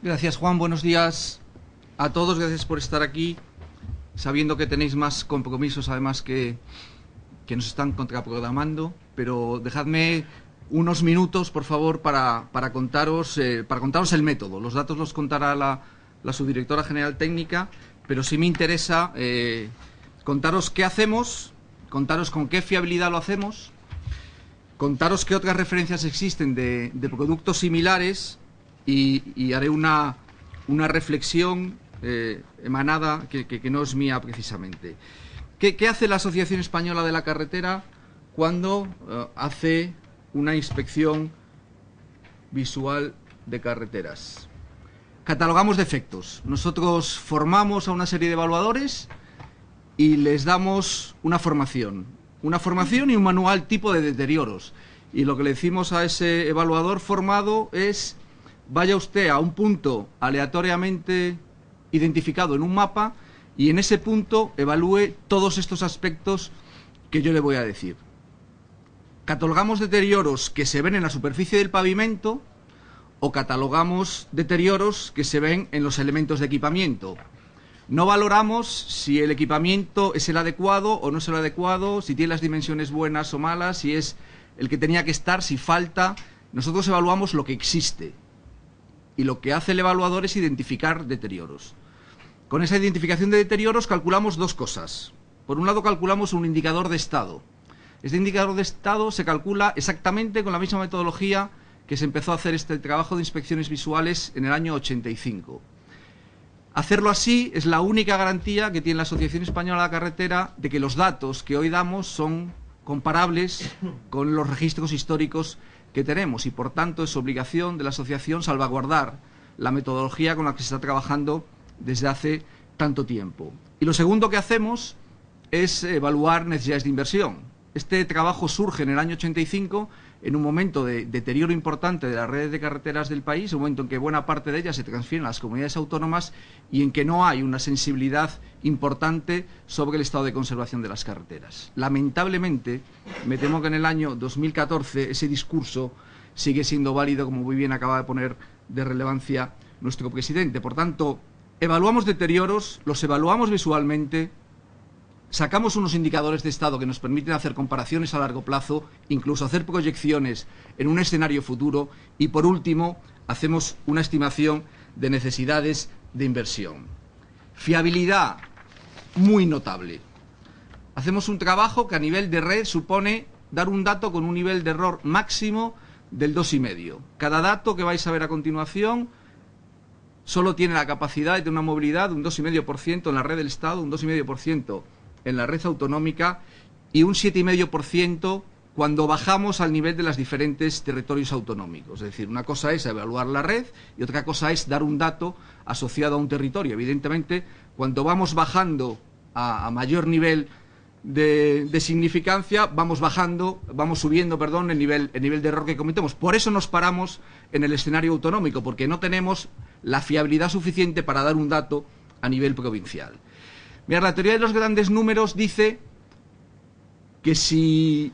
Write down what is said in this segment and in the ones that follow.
Gracias Juan, buenos días a todos, gracias por estar aquí, sabiendo que tenéis más compromisos además que, que nos están contraprogramando, pero dejadme unos minutos, por favor, para, para contaros, eh, para contaros el método. Los datos los contará la, la subdirectora general técnica, pero sí me interesa eh, contaros qué hacemos, contaros con qué fiabilidad lo hacemos, contaros qué otras referencias existen de, de productos similares y, haré una, una reflexión eh, emanada que, que, no es mía precisamente. ¿Qué, ¿Qué, hace la Asociación Española de la Carretera cuando uh, hace una inspección visual de carreteras? Catalogamos defectos. Nosotros formamos a una serie de evaluadores y les damos una formación. Una formación y un manual tipo de deterioros. Y lo que le decimos a ese evaluador formado es vaya usted a un punto aleatoriamente identificado en un mapa y en ese punto evalúe todos estos aspectos que yo le voy a decir. Catalogamos deterioros que se ven en la superficie del pavimento o catalogamos deterioros que se ven en los elementos de equipamiento. No valoramos si el equipamiento es el adecuado o no es el adecuado, si tiene las dimensiones buenas o malas, si es el que tenía que estar, si falta. Nosotros evaluamos lo que existe. Y lo que hace el evaluador es identificar deterioros. Con esa identificación de deterioros calculamos dos cosas. Por un lado calculamos un indicador de estado. Este indicador de estado se calcula exactamente con la misma metodología que se empezó a hacer este trabajo de inspecciones visuales en el año 85. Hacerlo así es la única garantía que tiene la Asociación Española de la Carretera de que los datos que hoy damos son comparables con los registros históricos que tenemos y por tanto es obligación de la asociación salvaguardar la metodología con la que se está trabajando desde hace tanto tiempo. Y lo segundo que hacemos es evaluar necesidades de inversión. Este trabajo surge en el año 85 en un momento de deterioro importante de las redes de carreteras del país, un momento en que buena parte de ellas se transfieren a las comunidades autónomas y en que no hay una sensibilidad importante sobre el estado de conservación de las carreteras. Lamentablemente, me temo que en el año 2014 ese discurso sigue siendo válido, como muy bien acaba de poner de relevancia nuestro presidente. Por tanto, evaluamos deterioros, los evaluamos visualmente, sacamos unos indicadores de estado que nos permiten hacer comparaciones a largo plazo, incluso hacer proyecciones en un escenario futuro y, por último, hacemos una estimación de necesidades de inversión. Fiabilidad muy notable. Hacemos un trabajo que a nivel de red supone dar un dato con un nivel de error máximo del 2,5. Cada dato que vais a ver a continuación solo tiene la capacidad de una movilidad de un 2,5% en la red del Estado, un 2,5% en la red autonómica y un 7,5% cuando bajamos al nivel de los diferentes territorios autonómicos. Es decir, una cosa es evaluar la red y otra cosa es dar un dato asociado a un territorio. Evidentemente, cuando vamos bajando a, a mayor nivel de, de, significancia, vamos bajando, vamos subiendo, perdón, el nivel, el nivel de error que cometemos. Por eso nos paramos en el escenario autonómico, porque no tenemos la fiabilidad suficiente para dar un dato a nivel provincial. La teoría de los grandes números dice que si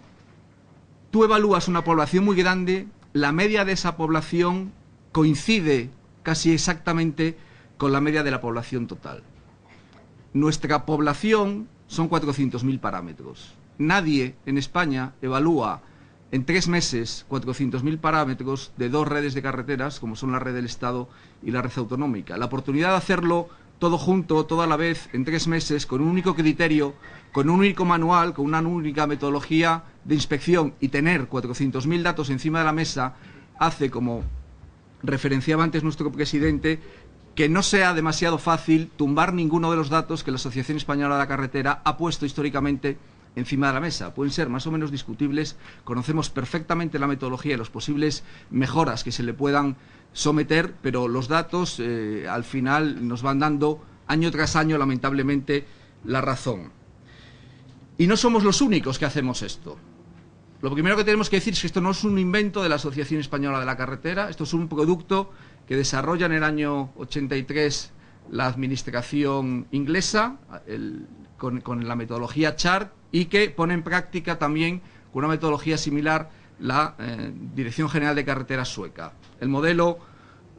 tú evalúas una población muy grande, la media de esa población coincide casi exactamente con la media de la población total. Nuestra población son 400.000 parámetros. Nadie en España evalúa en tres meses 400.000 parámetros de dos redes de carreteras, como son la red del Estado y la red autonómica. La oportunidad de hacerlo todo junto, toda la vez, en tres meses, con un único criterio, con un único manual, con una única metodología de inspección y tener 400.000 datos encima de la mesa, hace, como referenciaba antes nuestro presidente, que no sea demasiado fácil tumbar ninguno de los datos que la Asociación Española de la Carretera ha puesto históricamente encima de la mesa. Pueden ser más o menos discutibles, conocemos perfectamente la metodología y las posibles mejoras que se le puedan someter, pero los datos eh, al final nos van dando año tras año, lamentablemente, la razón. Y no somos los únicos que hacemos esto. Lo primero que tenemos que decir es que esto no es un invento de la Asociación Española de la Carretera, esto es un producto que desarrolla en el año 83 la administración inglesa con la metodología CHART y que pone en práctica también con una metodología similar la eh, Dirección General de Carreteras sueca. El modelo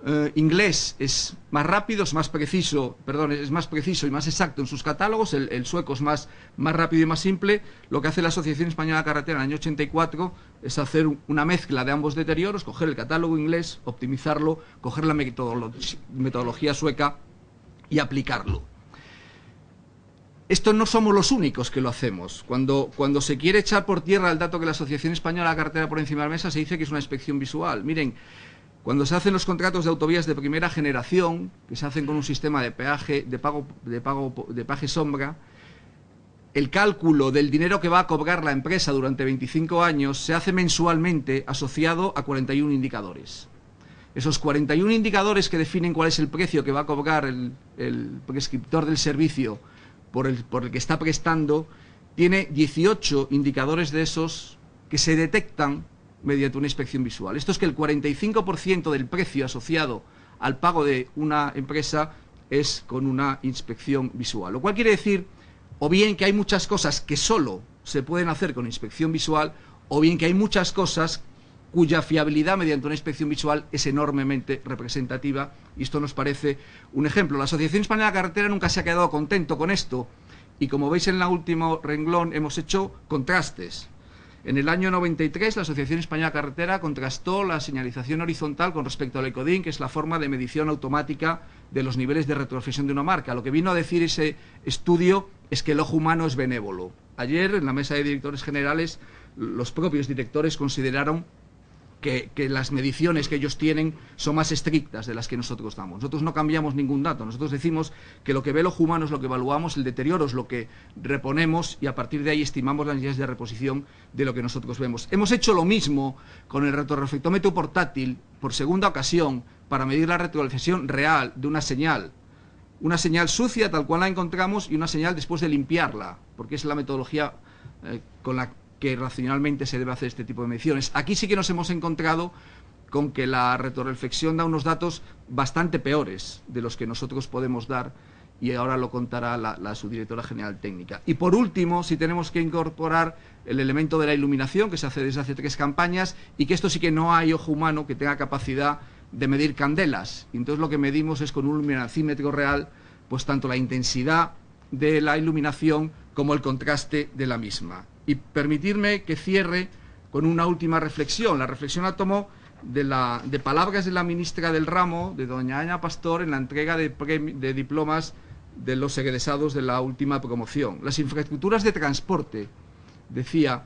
eh, inglés es más rápido, es más preciso, perdón, es más preciso y más exacto en sus catálogos, el, sueco es más, más rápido y más simple. Lo que hace la Asociación Española de Carretera en el año 84 es hacer una mezcla de ambos deterioros, coger el catálogo inglés, optimizarlo, coger la metodología sueca y aplicarlo. Esto no somos los únicos que lo hacemos. Cuando, cuando se quiere echar por tierra el dato que la Asociación Española de Carretera por encima de la mesa, se dice que es una inspección visual. Miren, cuando se hacen los contratos de autovías de primera generación, que se hacen con un sistema de peaje, de pago, de pago de paje sombra, el cálculo del dinero que va a cobrar la empresa durante 25 años se hace mensualmente asociado a 41 indicadores. Esos 41 indicadores que definen cuál es el precio que va a cobrar el, prescriptor del servicio por el, por el que está prestando, tiene 18 indicadores de esos que se detectan mediante una inspección visual. Esto es que el 45% del precio asociado al pago de una empresa es con una inspección visual. Lo cual quiere decir, o bien que hay muchas cosas que solo se pueden hacer con inspección visual, o bien que hay muchas cosas cuya fiabilidad mediante una inspección visual es enormemente representativa, y esto nos parece un ejemplo. La Asociación Española de Carretera nunca se ha quedado contento con esto, y como veis en el último renglón hemos hecho contrastes en el año 93, la Asociación Española Carretera contrastó la señalización horizontal con respecto al ECODIN, que es la forma de medición automática de los niveles de retroflexión de una marca. Lo que vino a decir ese estudio es que el ojo humano es benévolo. Ayer, en la mesa de directores generales, los propios directores consideraron que, las mediciones que ellos tienen son más estrictas de las que nosotros damos. Nosotros no cambiamos ningún dato, nosotros decimos que lo que ve el humano es lo que evaluamos, el deterioro es lo que reponemos y a partir de ahí estimamos las necesidades de reposición de lo que nosotros vemos. Hemos hecho lo mismo con el retroreflectómetro portátil por segunda ocasión para medir la retroreflexión real de una señal una señal sucia tal cual la encontramos y una señal después de limpiarla, porque es la metodología eh, con la que racionalmente se debe hacer este tipo de mediciones. Aquí sí que nos hemos encontrado con que la retroreflexión da unos datos bastante peores de los que nosotros podemos dar y ahora lo contará la, subdirectora general técnica. Y por último, si tenemos que incorporar el elemento de la iluminación, que se hace desde hace tres campañas, y que esto sí que no hay ojo humano que tenga capacidad de medir candelas. Entonces lo que medimos es con un luminacímetro real, pues tanto la intensidad de la iluminación como el contraste de la misma. Y permitirme que cierre con una última reflexión. La reflexión la tomo de, la, de palabras de la ministra del ramo, de doña Ana Pastor, en la entrega de, diplomas de los egresados de la última promoción. Las infraestructuras de transporte, decía,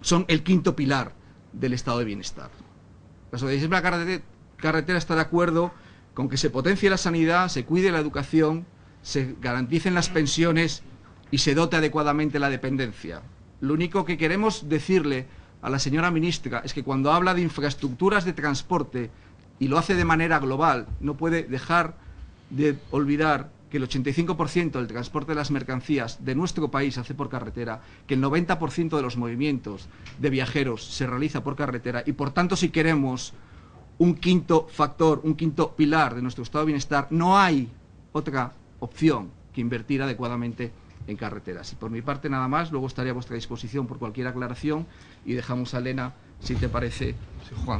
son el quinto pilar del estado de bienestar. La Asociación de la Carretera está de acuerdo con que se potencie la sanidad, se cuide la educación, se garanticen las pensiones y se dote adecuadamente la dependencia. Lo único que queremos decirle a la señora ministra es que cuando habla de infraestructuras de transporte y lo hace de manera global, no puede dejar de olvidar que el 85% del transporte de las mercancías de nuestro país se hace por carretera, que el 90% de los movimientos de viajeros se realiza por carretera y por tanto si queremos un quinto factor, un quinto pilar de nuestro estado de bienestar, no hay otra opción que invertir adecuadamente en carreteras. Y por mi parte nada más, luego estaré a vuestra disposición por cualquier aclaración y dejamos a Elena, si te parece, Juan.